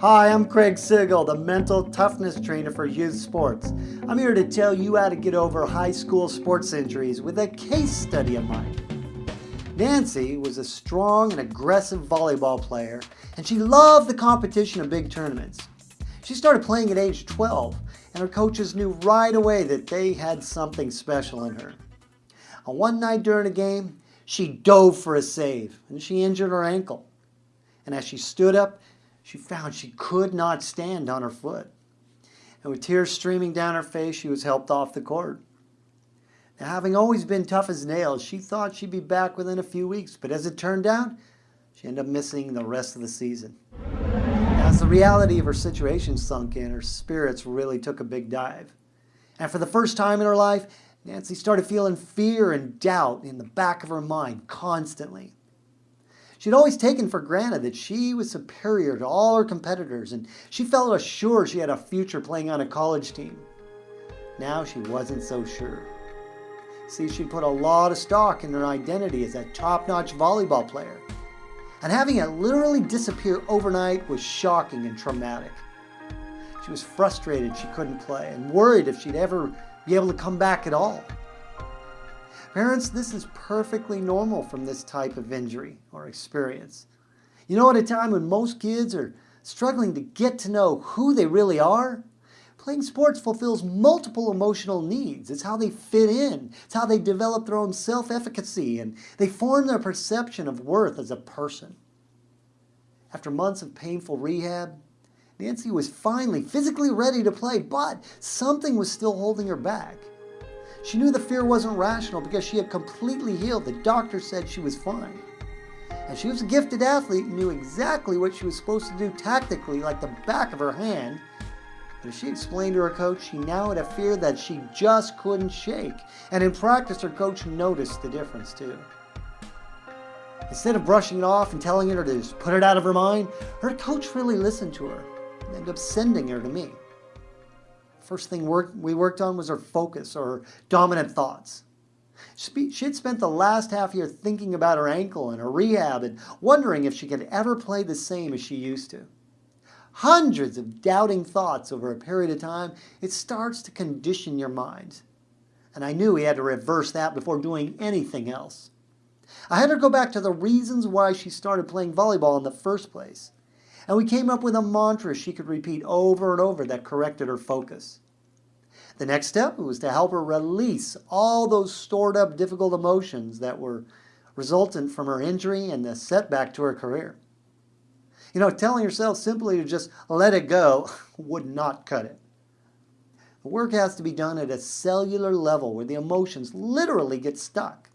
Hi, I'm Craig Sigl, the mental toughness trainer for youth sports. I'm here to tell you how to get over high school sports injuries with a case study of mine. Nancy was a strong and aggressive volleyball player, and she loved the competition of big tournaments. She started playing at age 12, and her coaches knew right away that they had something special in her. On one night during a game, she dove for a save, and she injured her ankle. And as she stood up, she found she could not stand on her foot. And with tears streaming down her face, she was helped off the court. Now, having always been tough as nails, she thought she'd be back within a few weeks, but as it turned out, she ended up missing the rest of the season. As the reality of her situation sunk in, her spirits really took a big dive. And for the first time in her life, Nancy started feeling fear and doubt in the back of her mind constantly. She'd always taken for granted that she was superior to all her competitors and she felt assured she had a future playing on a college team. Now she wasn't so sure. See, she put a lot of stock in her identity as a top-notch volleyball player. And having it literally disappear overnight was shocking and traumatic. She was frustrated she couldn't play and worried if she'd ever be able to come back at all. Parents, this is perfectly normal from this type of injury or experience. You know, at a time when most kids are struggling to get to know who they really are, playing sports fulfills multiple emotional needs. It's how they fit in. It's how they develop their own self-efficacy and they form their perception of worth as a person. After months of painful rehab, Nancy was finally physically ready to play, but something was still holding her back. She knew the fear wasn't rational because she had completely healed. The doctor said she was fine. And she was a gifted athlete and knew exactly what she was supposed to do tactically like the back of her hand. But as she explained to her coach, she now had a fear that she just couldn't shake. And in practice, her coach noticed the difference too. Instead of brushing it off and telling her to just put it out of her mind, her coach really listened to her and ended up sending her to me. First thing work, we worked on was her focus or her dominant thoughts. She had spent the last half year thinking about her ankle and her rehab and wondering if she could ever play the same as she used to. Hundreds of doubting thoughts over a period of time, it starts to condition your mind. And I knew we had to reverse that before doing anything else. I had her go back to the reasons why she started playing volleyball in the first place and we came up with a mantra she could repeat over and over that corrected her focus. The next step was to help her release all those stored up difficult emotions that were resultant from her injury and the setback to her career. You know, telling yourself simply to just let it go would not cut it. The work has to be done at a cellular level where the emotions literally get stuck.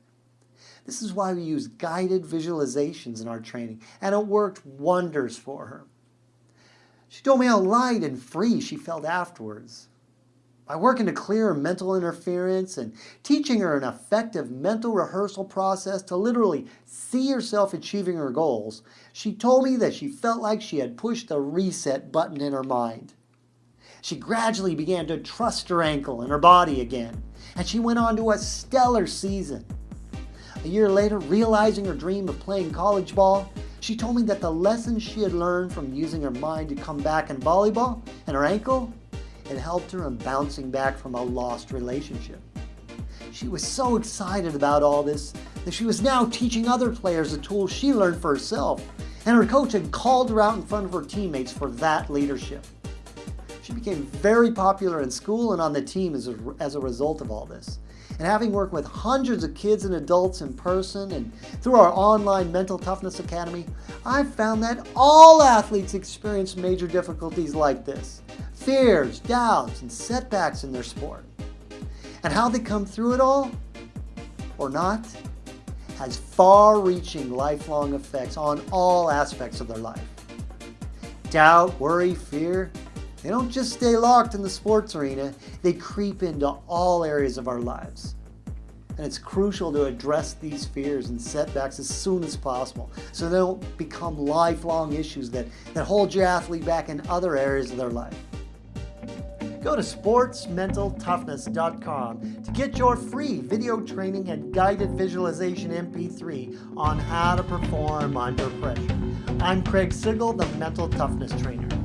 This is why we use guided visualizations in our training, and it worked wonders for her. She told me how light and free she felt afterwards. By working to clear her mental interference and teaching her an effective mental rehearsal process to literally see herself achieving her goals, she told me that she felt like she had pushed the reset button in her mind. She gradually began to trust her ankle and her body again, and she went on to a stellar season. A year later, realizing her dream of playing college ball, she told me that the lessons she had learned from using her mind to come back in volleyball and her ankle had helped her in bouncing back from a lost relationship. She was so excited about all this that she was now teaching other players the tools she learned for herself, and her coach had called her out in front of her teammates for that leadership. She became very popular in school and on the team as a, as a result of all this. And having worked with hundreds of kids and adults in person and through our online Mental Toughness Academy, I've found that all athletes experience major difficulties like this. Fears, doubts, and setbacks in their sport. And how they come through it all, or not, has far-reaching lifelong effects on all aspects of their life. Doubt, worry, fear, they don't just stay locked in the sports arena, they creep into all areas of our lives. And it's crucial to address these fears and setbacks as soon as possible so they don't become lifelong issues that, that hold your athlete back in other areas of their life. Go to sportsmentaltoughness.com to get your free video training and guided visualization MP3 on how to perform under pressure. I'm Craig Sigl, the Mental Toughness Trainer.